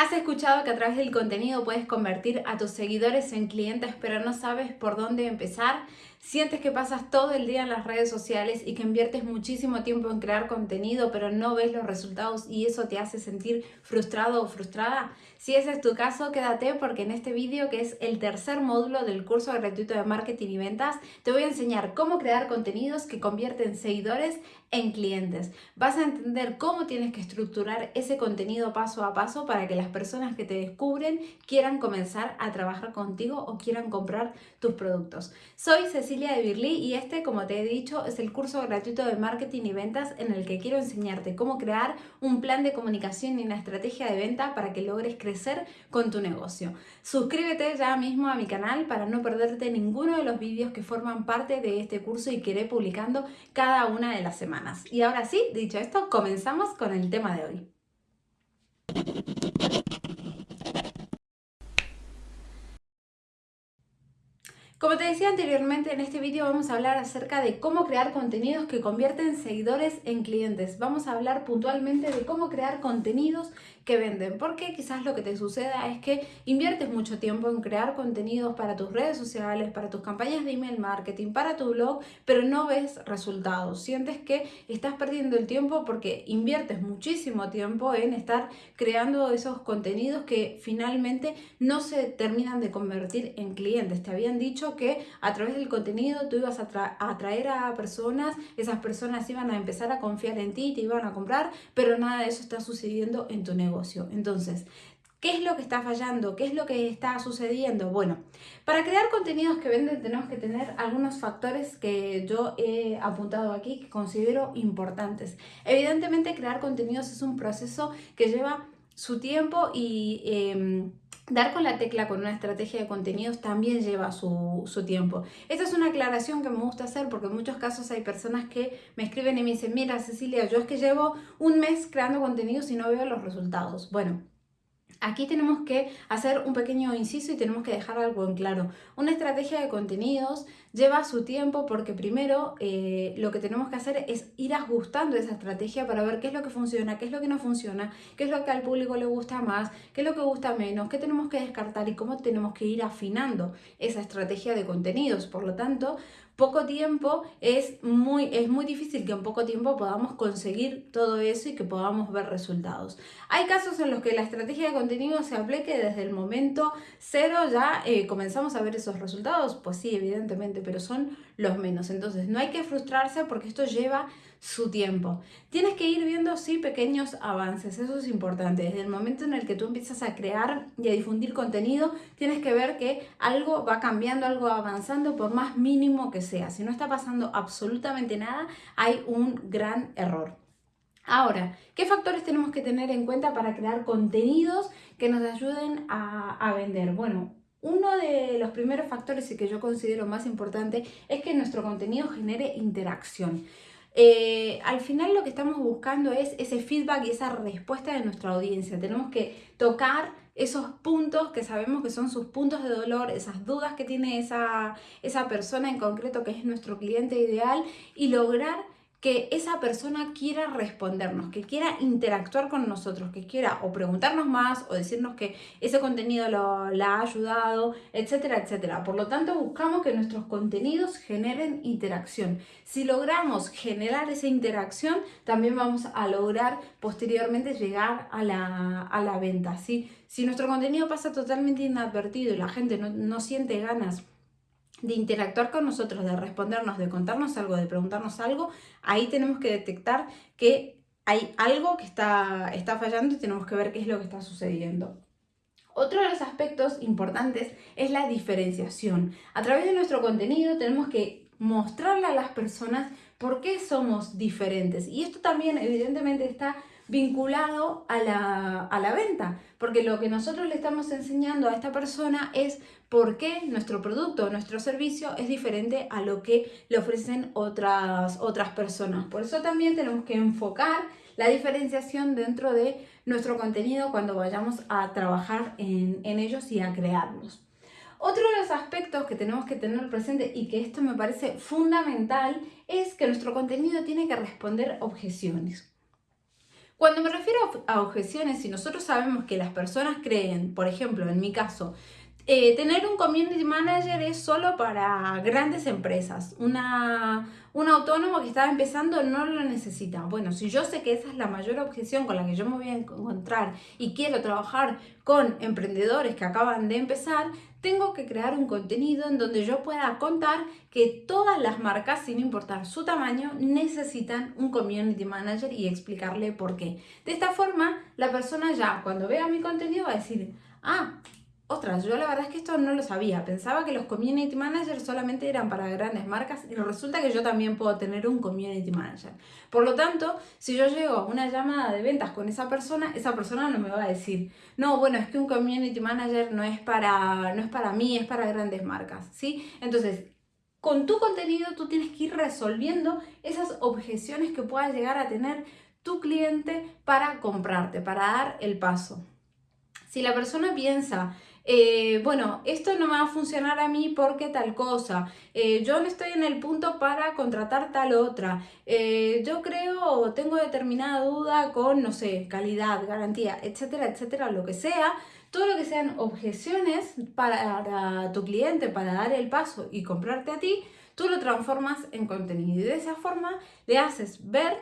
Has escuchado que a través del contenido puedes convertir a tus seguidores en clientes, pero no sabes por dónde empezar. Sientes que pasas todo el día en las redes sociales y que inviertes muchísimo tiempo en crear contenido, pero no ves los resultados y eso te hace sentir frustrado o frustrada. Si ese es tu caso, quédate porque en este vídeo, que es el tercer módulo del curso gratuito de marketing y ventas, te voy a enseñar cómo crear contenidos que convierten seguidores en clientes. Vas a entender cómo tienes que estructurar ese contenido paso a paso para que las personas que te descubren quieran comenzar a trabajar contigo o quieran comprar tus productos. Soy Cecilia de Birli y este, como te he dicho, es el curso gratuito de marketing y ventas en el que quiero enseñarte cómo crear un plan de comunicación y una estrategia de venta para que logres crecer con tu negocio. Suscríbete ya mismo a mi canal para no perderte ninguno de los vídeos que forman parte de este curso y que iré publicando cada una de las semanas. Y ahora sí, dicho esto, comenzamos con el tema de hoy. Como te decía anteriormente, en este vídeo vamos a hablar acerca de cómo crear contenidos que convierten seguidores en clientes. Vamos a hablar puntualmente de cómo crear contenidos que venden, porque quizás lo que te suceda es que inviertes mucho tiempo en crear contenidos para tus redes sociales, para tus campañas de email marketing, para tu blog, pero no ves resultados. Sientes que estás perdiendo el tiempo porque inviertes muchísimo tiempo en estar creando esos contenidos que finalmente no se terminan de convertir en clientes. Te habían dicho que a través del contenido tú ibas a, atraer a personas, esas personas iban a empezar a confiar en ti, te iban a comprar, pero nada de eso está sucediendo en tu negocio. Entonces, ¿Qué es lo que está fallando? ¿Qué es lo que está sucediendo? Bueno, para crear contenidos que venden tenemos que tener algunos factores que yo he apuntado aquí que considero importantes. Evidentemente crear contenidos es un proceso que lleva su tiempo y... Em, Dar con la tecla con una estrategia de contenidos también lleva su, tiempo. Esta es una aclaración que me gusta hacer porque en muchos casos hay personas que me escriben y me dicen, mira Cecilia, yo es que llevo un mes creando contenidos y no veo los resultados. Bueno, Aquí tenemos que hacer un pequeño inciso y tenemos que dejar algo en claro. Una estrategia de contenidos lleva su tiempo porque primero eh, lo que tenemos que hacer es ir ajustando esa estrategia para ver qué es lo que funciona, qué es lo que no funciona, qué es lo que al público le gusta más, qué es lo que gusta menos, qué tenemos que descartar y cómo tenemos que ir afinando esa estrategia de contenidos. Por lo tanto, poco tiempo es muy, es muy difícil que en poco tiempo podamos conseguir todo eso y que podamos ver resultados. Hay casos en los que la estrategia de contenido se aplique desde el momento cero ya eh, comenzamos a ver esos resultados, pues sí, evidentemente, pero son los menos. Entonces no hay que frustrarse porque esto lleva su tiempo. Tienes que ir viendo, sí, pequeños avances, eso es importante. Desde el momento en el que tú empiezas a crear y a difundir contenido, tienes que ver que algo va cambiando, algo va avanzando, por más mínimo que sea. Si no está pasando absolutamente nada, hay un gran error. Ahora, ¿qué factores tenemos que tener en cuenta para crear contenidos que nos ayuden a, a vender? Bueno, uno de los primeros factores y que yo considero más importante es que nuestro contenido genere interacción. Eh, al final lo que estamos buscando es ese feedback y esa respuesta de nuestra audiencia. Tenemos que tocar esos puntos que sabemos que son sus puntos de dolor, esas dudas que tiene esa, esa persona en concreto que es nuestro cliente ideal y lograr que esa persona quiera respondernos, que quiera interactuar con nosotros, que quiera o preguntarnos más o decirnos que ese contenido lo, la ha ayudado, etcétera, etcétera. Por lo tanto, buscamos que nuestros contenidos generen interacción. Si logramos generar esa interacción, también vamos a lograr posteriormente llegar a la, a la venta. ¿sí? Si nuestro contenido pasa totalmente inadvertido y la gente no, no siente ganas de interactuar con nosotros, de respondernos, de contarnos algo, de preguntarnos algo, ahí tenemos que detectar que hay algo que está, está fallando y tenemos que ver qué es lo que está sucediendo. Otro de los aspectos importantes es la diferenciación. A través de nuestro contenido tenemos que mostrarle a las personas por qué somos diferentes. Y esto también evidentemente está vinculado a la, a la, venta, porque lo que nosotros le estamos enseñando a esta persona es por qué nuestro producto nuestro servicio es diferente a lo que le ofrecen otras, otras personas. Por eso también tenemos que enfocar la diferenciación dentro de nuestro contenido cuando vayamos a trabajar en, en ellos y a crearlos. Otro de los aspectos que tenemos que tener presente y que esto me parece fundamental es que nuestro contenido tiene que responder objeciones. Cuando me refiero a objeciones, si nosotros sabemos que las personas creen, por ejemplo, en mi caso, eh, tener un community manager es solo para grandes empresas. Una, un autónomo que está empezando no lo necesita. Bueno, si yo sé que esa es la mayor objeción con la que yo me voy a encontrar y quiero trabajar con emprendedores que acaban de empezar, tengo que crear un contenido en donde yo pueda contar que todas las marcas, sin importar su tamaño, necesitan un community manager y explicarle por qué. De esta forma, la persona ya cuando vea mi contenido va a decir, ah, otras, yo la verdad es que esto no lo sabía. Pensaba que los community managers solamente eran para grandes marcas y resulta que yo también puedo tener un community manager. Por lo tanto, si yo llego a una llamada de ventas con esa persona, esa persona no me va a decir, no, bueno, es que un community manager no es para, no es para mí, es para grandes marcas. ¿sí? Entonces, con tu contenido tú tienes que ir resolviendo esas objeciones que pueda llegar a tener tu cliente para comprarte, para dar el paso. Si la persona piensa eh, bueno, esto no me va a funcionar a mí porque tal cosa, eh, yo no estoy en el punto para contratar tal otra, eh, yo creo o tengo determinada duda con, no sé, calidad, garantía, etcétera, etcétera, lo que sea, todo lo que sean objeciones para tu cliente, para dar el paso y comprarte a ti, tú lo transformas en contenido. Y de esa forma le haces ver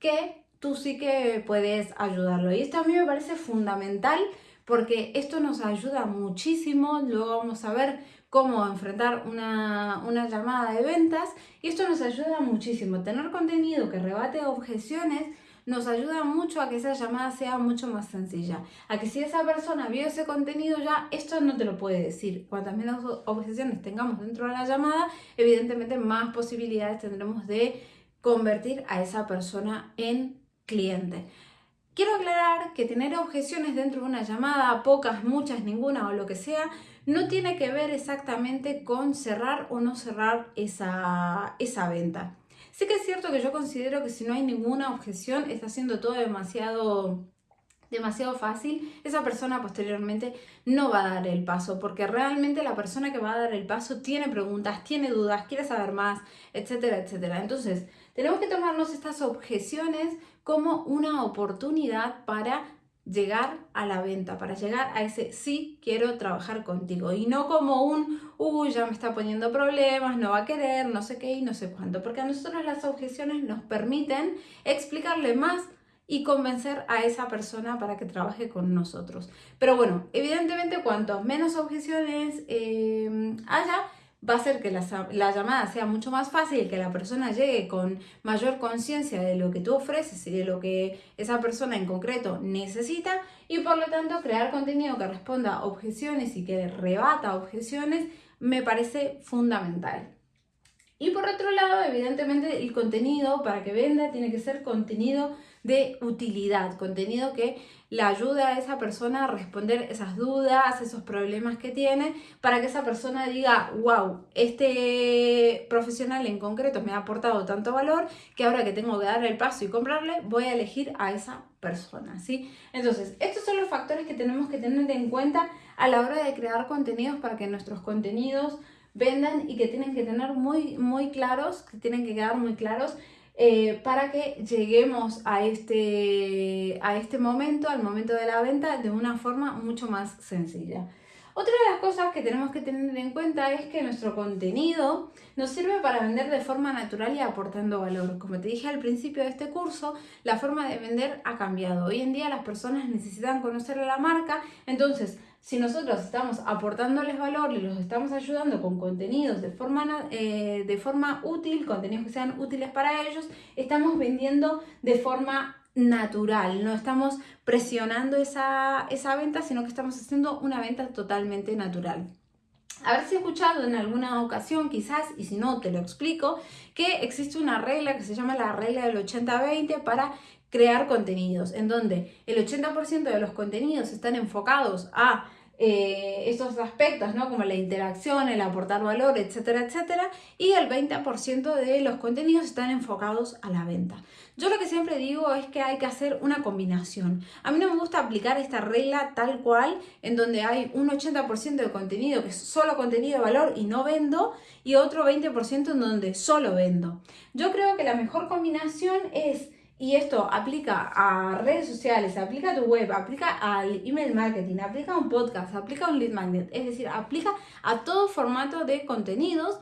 que tú sí que puedes ayudarlo. Y esto a mí me parece fundamental porque esto nos ayuda muchísimo, luego vamos a ver cómo enfrentar una, llamada de ventas y esto nos ayuda muchísimo. Tener contenido que rebate objeciones nos ayuda mucho a que esa llamada sea mucho más sencilla. A que si esa persona vio ese contenido ya, esto no te lo puede decir. Cuantas menos objeciones tengamos dentro de la llamada, evidentemente más posibilidades tendremos de convertir a esa persona en cliente. Quiero aclarar que tener objeciones dentro de una llamada, pocas, muchas, ninguna o lo que sea, no tiene que ver exactamente con cerrar o no cerrar esa, esa venta. Sí que es cierto que yo considero que si no hay ninguna objeción, está haciendo todo demasiado demasiado fácil, esa persona posteriormente no va a dar el paso, porque realmente la persona que va a dar el paso tiene preguntas, tiene dudas, quiere saber más, etcétera, etcétera. Entonces, tenemos que tomarnos estas objeciones como una oportunidad para llegar a la venta, para llegar a ese sí quiero trabajar contigo y no como un uy ya me está poniendo problemas, no va a querer, no sé qué y no sé cuánto, porque a nosotros las objeciones nos permiten explicarle más y convencer a esa persona para que trabaje con nosotros. Pero bueno, evidentemente cuanto menos objeciones eh, haya, va a hacer que la, llamada sea mucho más fácil, que la persona llegue con mayor conciencia de lo que tú ofreces y de lo que esa persona en concreto necesita y por lo tanto crear contenido que responda a objeciones y que rebata objeciones me parece fundamental. Y por otro lado, evidentemente, el contenido para que venda tiene que ser contenido de utilidad, contenido que le ayude a esa persona a responder esas dudas, esos problemas que tiene, para que esa persona diga, wow, este profesional en concreto me ha aportado tanto valor que ahora que tengo que dar el paso y comprarle, voy a elegir a esa persona, ¿sí? Entonces, estos son los factores que tenemos que tener en cuenta a la hora de crear contenidos para que nuestros contenidos vendan y que tienen que tener muy, muy claros, que tienen que quedar muy claros eh, para que lleguemos a este, a este momento, al momento de la venta, de una forma mucho más sencilla. Otra de las cosas que tenemos que tener en cuenta es que nuestro contenido nos sirve para vender de forma natural y aportando valor. Como te dije al principio de este curso, la forma de vender ha cambiado. Hoy en día las personas necesitan conocer a la marca, entonces si nosotros estamos aportándoles valor los estamos ayudando con contenidos de forma, eh, de forma útil, contenidos que sean útiles para ellos, estamos vendiendo de forma natural, no estamos presionando esa, esa venta, sino que estamos haciendo una venta totalmente natural. Haberse escuchado en alguna ocasión, quizás, y si no te lo explico, que existe una regla que se llama la regla del 80-20 para crear contenidos, en donde el 80% de los contenidos están enfocados a eh, estos aspectos, ¿no? Como la interacción, el aportar valor, etcétera, etcétera. Y el 20% de los contenidos están enfocados a la venta. Yo lo que siempre digo es que hay que hacer una combinación. A mí no me gusta aplicar esta regla tal cual, en donde hay un 80% de contenido que es solo contenido de valor y no vendo, y otro 20% en donde solo vendo. Yo creo que la mejor combinación es y esto aplica a redes sociales, aplica a tu web, aplica al email marketing, aplica a un podcast, aplica a un lead magnet, es decir, aplica a todo formato de contenidos,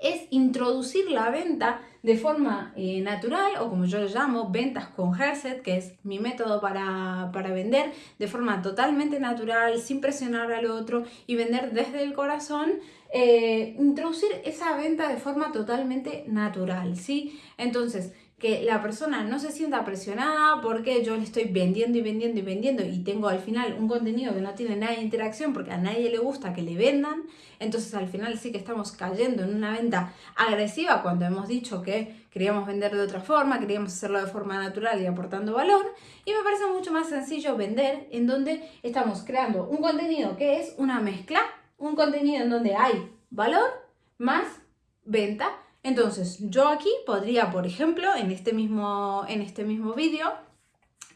es introducir la venta de forma eh, natural o como yo lo llamo, ventas con Herset, que es mi método para, para, vender de forma totalmente natural, sin presionar al otro y vender desde el corazón, eh, introducir esa venta de forma totalmente natural, ¿sí? Entonces, que la persona no se sienta presionada porque yo le estoy vendiendo y vendiendo y vendiendo y tengo al final un contenido que no tiene nada de interacción porque a nadie le gusta que le vendan, entonces al final sí que estamos cayendo en una venta agresiva cuando hemos dicho que queríamos vender de otra forma, queríamos hacerlo de forma natural y aportando valor y me parece mucho más sencillo vender en donde estamos creando un contenido que es una mezcla, un contenido en donde hay valor más venta entonces, yo aquí podría, por ejemplo, en este mismo, en este mismo vídeo,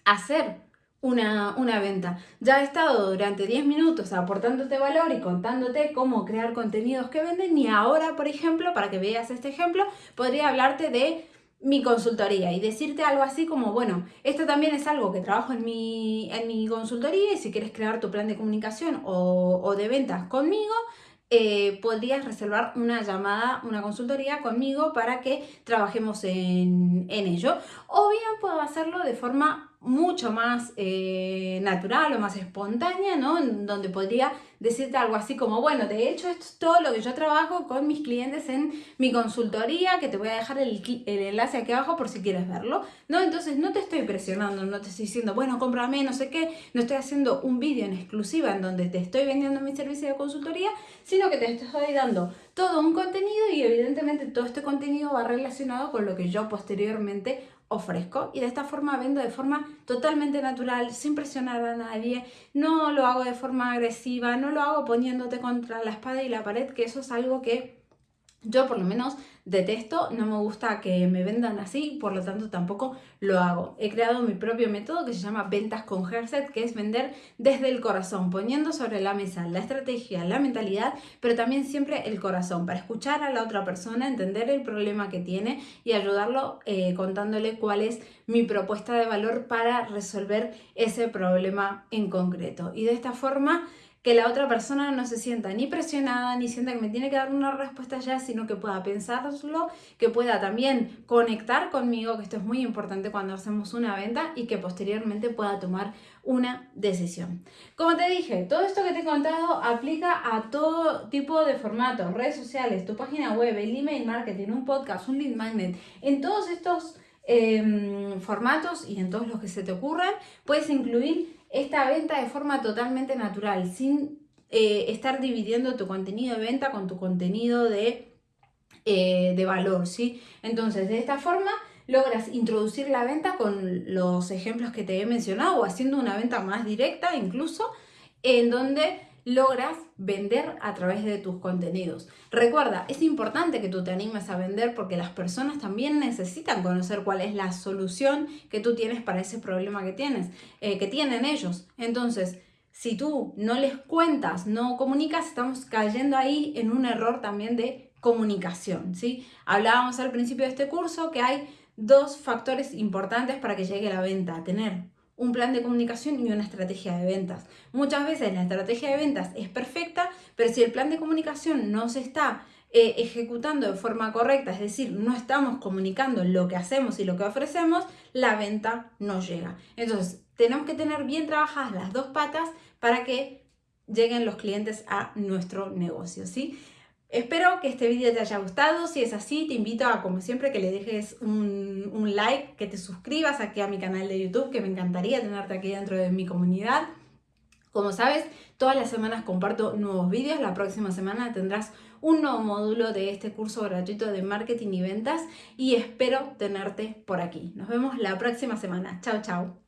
hacer una, una, venta. Ya he estado durante 10 minutos aportándote valor y contándote cómo crear contenidos que venden y ahora, por ejemplo, para que veas este ejemplo, podría hablarte de mi consultoría y decirte algo así como, bueno, esto también es algo que trabajo en mi, en mi consultoría y si quieres crear tu plan de comunicación o, o de ventas conmigo, eh, podrías reservar una llamada, una consultoría conmigo para que trabajemos en, en ello. O bien puedo hacerlo de forma mucho más eh, natural o más espontánea, ¿no? En donde podría decirte algo así como, bueno, de hecho esto es todo lo que yo trabajo con mis clientes en mi consultoría, que te voy a dejar el, el, enlace aquí abajo por si quieres verlo, ¿no? Entonces no te estoy presionando, no te estoy diciendo, bueno, cómprame, no sé qué, no estoy haciendo un vídeo en exclusiva en donde te estoy vendiendo mi servicio de consultoría, sino que te estoy dando todo un contenido y evidentemente todo este contenido va relacionado con lo que yo posteriormente ofrezco y de esta forma vendo de forma totalmente natural, sin presionar a nadie, no lo hago de forma agresiva, no lo hago poniéndote contra la espada y la pared, que eso es algo que yo por lo menos detesto, no me gusta que me vendan así, por lo tanto tampoco lo hago. He creado mi propio método que se llama Ventas con Herset, que es vender desde el corazón, poniendo sobre la mesa la estrategia, la mentalidad, pero también siempre el corazón, para escuchar a la otra persona, entender el problema que tiene y ayudarlo eh, contándole cuál es mi propuesta de valor para resolver ese problema en concreto. Y de esta forma que la otra persona no se sienta ni presionada, ni sienta que me tiene que dar una respuesta ya, sino que pueda pensarlo, que pueda también conectar conmigo, que esto es muy importante cuando hacemos una venta y que posteriormente pueda tomar una decisión. Como te dije, todo esto que te he contado aplica a todo tipo de formatos, redes sociales, tu página web, el email marketing, un podcast, un lead magnet, en todos estos em, formatos y en todos los que se te ocurran, puedes incluir esta venta de forma totalmente natural, sin eh, estar dividiendo tu contenido de venta con tu contenido de, eh, de valor, ¿sí? Entonces, de esta forma logras introducir la venta con los ejemplos que te he mencionado o haciendo una venta más directa incluso, en donde logras vender a través de tus contenidos. Recuerda, es importante que tú te animes a vender porque las personas también necesitan conocer cuál es la solución que tú tienes para ese problema que tienes, eh, que tienen ellos. Entonces, si tú no les cuentas, no comunicas, estamos cayendo ahí en un error también de comunicación, ¿sí? Hablábamos al principio de este curso que hay dos factores importantes para que llegue la venta, tener un plan de comunicación y una estrategia de ventas. Muchas veces la estrategia de ventas es perfecta, pero si el plan de comunicación no se está eh, ejecutando de forma correcta, es decir, no estamos comunicando lo que hacemos y lo que ofrecemos, la venta no llega. Entonces, tenemos que tener bien trabajadas las dos patas para que lleguen los clientes a nuestro negocio, ¿sí? Espero que este vídeo te haya gustado, si es así te invito a como siempre que le dejes un, un, like, que te suscribas aquí a mi canal de YouTube, que me encantaría tenerte aquí dentro de mi comunidad. Como sabes, todas las semanas comparto nuevos vídeos, la próxima semana tendrás un nuevo módulo de este curso gratuito de marketing y ventas y espero tenerte por aquí. Nos vemos la próxima semana. Chao, chao.